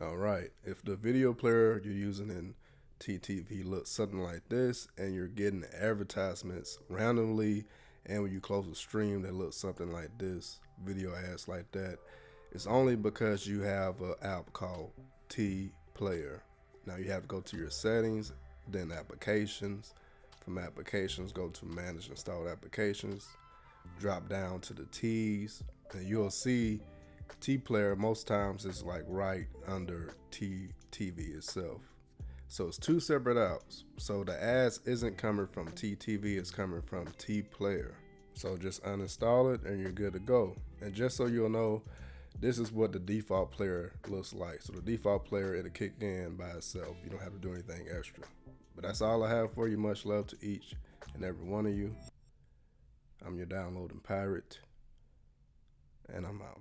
All right, if the video player you're using in TTV looks something like this and you're getting advertisements randomly and when you close a stream that looks something like this, video ads like that, it's only because you have an app called T Player. Now you have to go to your settings, then applications. From applications, go to manage installed applications, drop down to the T's, and you'll see T Player most times is like right under T TV itself. So it's two separate apps. So the ads isn't coming from TTV, it's coming from T Player. So just uninstall it and you're good to go. And just so you'll know, this is what the default player looks like. So the default player, it'll kick in by itself. You don't have to do anything extra. But that's all I have for you. Much love to each and every one of you. I'm your downloading pirate. And I'm out.